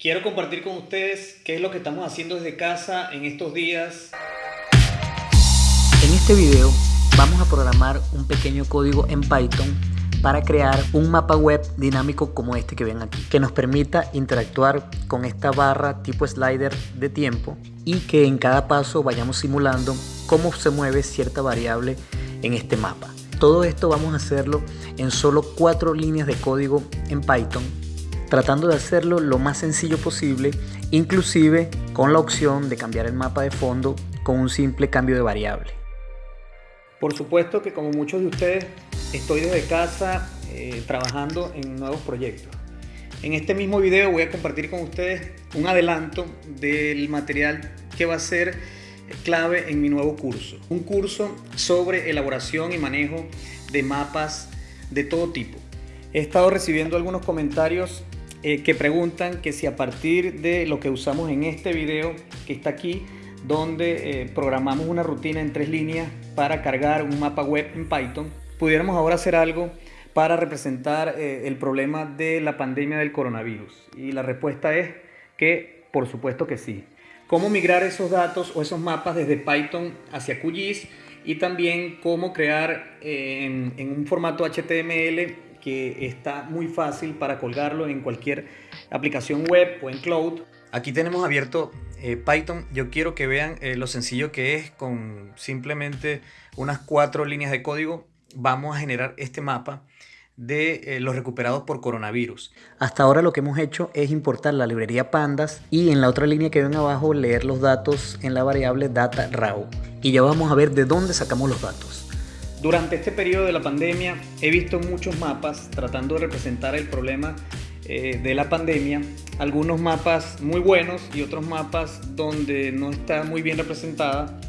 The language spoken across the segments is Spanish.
Quiero compartir con ustedes qué es lo que estamos haciendo desde casa en estos días. En este video vamos a programar un pequeño código en Python para crear un mapa web dinámico como este que ven aquí, que nos permita interactuar con esta barra tipo slider de tiempo y que en cada paso vayamos simulando cómo se mueve cierta variable en este mapa. Todo esto vamos a hacerlo en solo cuatro líneas de código en Python, tratando de hacerlo lo más sencillo posible, inclusive con la opción de cambiar el mapa de fondo con un simple cambio de variable. Por supuesto que como muchos de ustedes estoy desde casa eh, trabajando en nuevos proyectos. En este mismo video voy a compartir con ustedes un adelanto del material que va a ser clave en mi nuevo curso. Un curso sobre elaboración y manejo de mapas de todo tipo. He estado recibiendo algunos comentarios eh, que preguntan que si a partir de lo que usamos en este video que está aquí, donde eh, programamos una rutina en tres líneas para cargar un mapa web en Python, pudiéramos ahora hacer algo para representar eh, el problema de la pandemia del coronavirus. Y la respuesta es que por supuesto que sí cómo migrar esos datos o esos mapas desde Python hacia QGIS y también cómo crear en, un formato HTML que está muy fácil para colgarlo en cualquier aplicación web o en cloud. Aquí tenemos abierto eh, Python. Yo quiero que vean eh, lo sencillo que es con simplemente unas cuatro líneas de código. Vamos a generar este mapa de eh, los recuperados por coronavirus. Hasta ahora lo que hemos hecho es importar la librería pandas y en la otra línea que ven abajo leer los datos en la variable data raw. Y ya vamos a ver de dónde sacamos los datos. Durante este periodo de la pandemia he visto muchos mapas tratando de representar el problema eh, de la pandemia. Algunos mapas muy buenos y otros mapas donde no está muy bien representada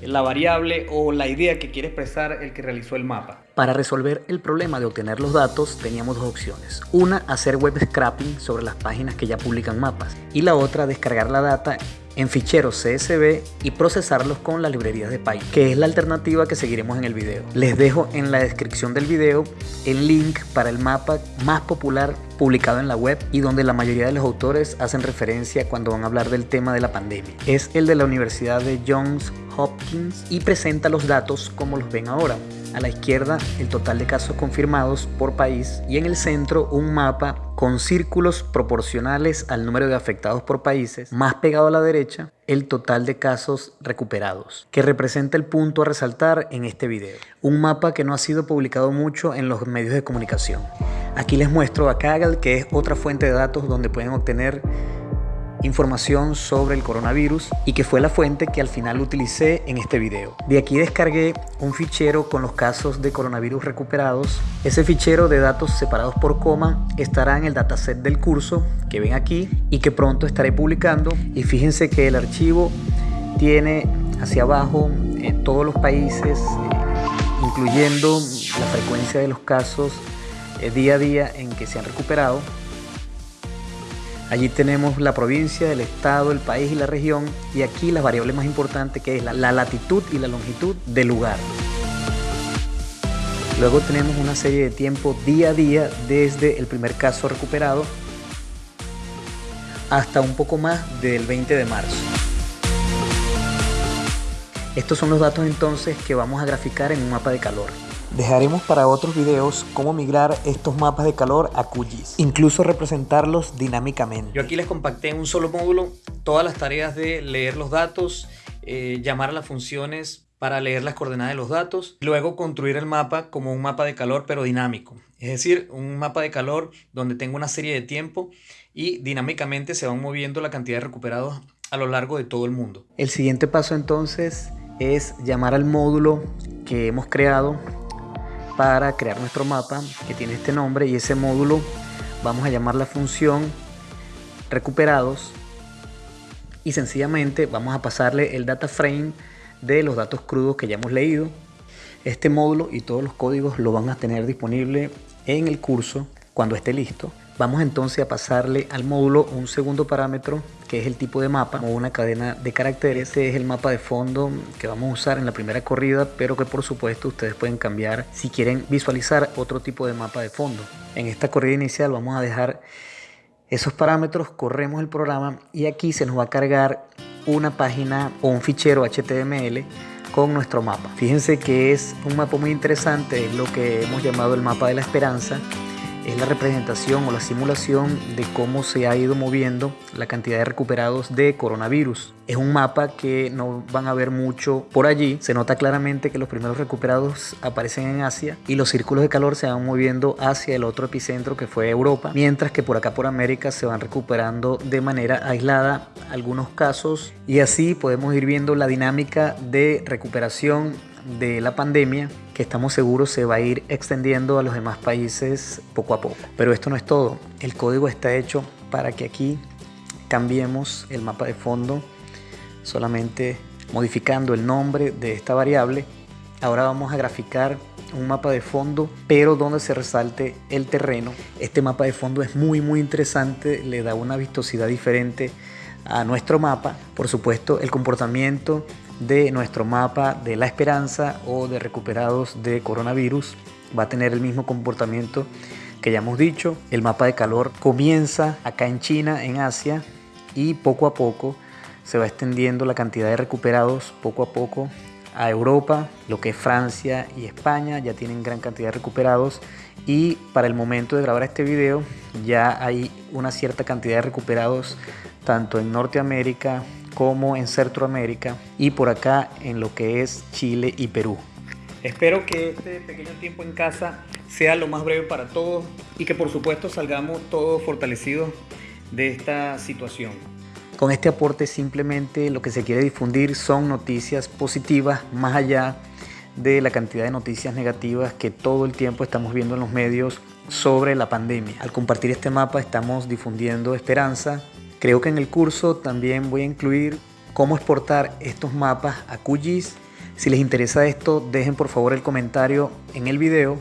la variable o la idea que quiere expresar el que realizó el mapa. Para resolver el problema de obtener los datos teníamos dos opciones. Una, hacer web scraping sobre las páginas que ya publican mapas y la otra, descargar la data en ficheros CSV y procesarlos con las librerías de Python, que es la alternativa que seguiremos en el video. Les dejo en la descripción del video el link para el mapa más popular publicado en la web y donde la mayoría de los autores hacen referencia cuando van a hablar del tema de la pandemia. Es el de la Universidad de Johns Hopkins y presenta los datos como los ven ahora. A la izquierda el total de casos confirmados por país y en el centro un mapa con círculos proporcionales al número de afectados por países, más pegado a la derecha el total de casos recuperados, que representa el punto a resaltar en este video. Un mapa que no ha sido publicado mucho en los medios de comunicación. Aquí les muestro a Kaggle, que es otra fuente de datos donde pueden obtener información sobre el coronavirus y que fue la fuente que al final utilicé en este video. De aquí descargué un fichero con los casos de coronavirus recuperados. Ese fichero de datos separados por coma estará en el dataset del curso que ven aquí y que pronto estaré publicando. Y fíjense que el archivo tiene hacia abajo eh, todos los países, eh, incluyendo la frecuencia de los casos eh, día a día en que se han recuperado Allí tenemos la provincia, el estado, el país y la región y aquí la variable más importante que es la, latitud y la longitud del lugar. Luego tenemos una serie de tiempo día a día desde el primer caso recuperado hasta un poco más del 20 de marzo. Estos son los datos entonces que vamos a graficar en un mapa de calor. Dejaremos para otros videos cómo migrar estos mapas de calor a QGIS, incluso representarlos dinámicamente. Yo aquí les compacté en un solo módulo todas las tareas de leer los datos, eh, llamar a las funciones para leer las coordenadas de los datos, luego construir el mapa como un mapa de calor pero dinámico, es decir, un mapa de calor donde tengo una serie de tiempo y dinámicamente se van moviendo la cantidad de recuperados a lo largo de todo el mundo. El siguiente paso entonces es llamar al módulo que hemos creado para crear nuestro mapa que tiene este nombre y ese módulo vamos a llamar la función recuperados y sencillamente vamos a pasarle el data frame de los datos crudos que ya hemos leído. Este módulo y todos los códigos lo van a tener disponible en el curso cuando esté listo. Vamos entonces a pasarle al módulo un segundo parámetro que es el tipo de mapa o una cadena de caracteres. Este es el mapa de fondo que vamos a usar en la primera corrida, pero que por supuesto ustedes pueden cambiar si quieren visualizar otro tipo de mapa de fondo. En esta corrida inicial vamos a dejar esos parámetros, corremos el programa y aquí se nos va a cargar una página o un fichero HTML con nuestro mapa. Fíjense que es un mapa muy interesante, es lo que hemos llamado el mapa de la esperanza es la representación o la simulación de cómo se ha ido moviendo la cantidad de recuperados de coronavirus. Es un mapa que no van a ver mucho por allí. Se nota claramente que los primeros recuperados aparecen en Asia y los círculos de calor se van moviendo hacia el otro epicentro que fue Europa, mientras que por acá por América se van recuperando de manera aislada algunos casos y así podemos ir viendo la dinámica de recuperación de la pandemia que estamos seguros se va a ir extendiendo a los demás países poco a poco. Pero esto no es todo. El código está hecho para que aquí cambiemos el mapa de fondo solamente modificando el nombre de esta variable. Ahora vamos a graficar un mapa de fondo, pero donde se resalte el terreno. Este mapa de fondo es muy muy interesante, le da una vistosidad diferente a nuestro mapa. Por supuesto, el comportamiento de nuestro mapa de la esperanza o de recuperados de coronavirus va a tener el mismo comportamiento que ya hemos dicho. El mapa de calor comienza acá en China, en Asia, y poco a poco se va extendiendo la cantidad de recuperados, poco a poco a Europa, lo que es Francia y España, ya tienen gran cantidad de recuperados y para el momento de grabar este video ya hay una cierta cantidad de recuperados tanto en Norteamérica, como en Centroamérica y por acá en lo que es Chile y Perú. Espero que este pequeño tiempo en casa sea lo más breve para todos y que por supuesto salgamos todos fortalecidos de esta situación. Con este aporte simplemente lo que se quiere difundir son noticias positivas más allá de la cantidad de noticias negativas que todo el tiempo estamos viendo en los medios sobre la pandemia. Al compartir este mapa estamos difundiendo esperanza, Creo que en el curso también voy a incluir cómo exportar estos mapas a QGIS. Si les interesa esto, dejen por favor el comentario en el video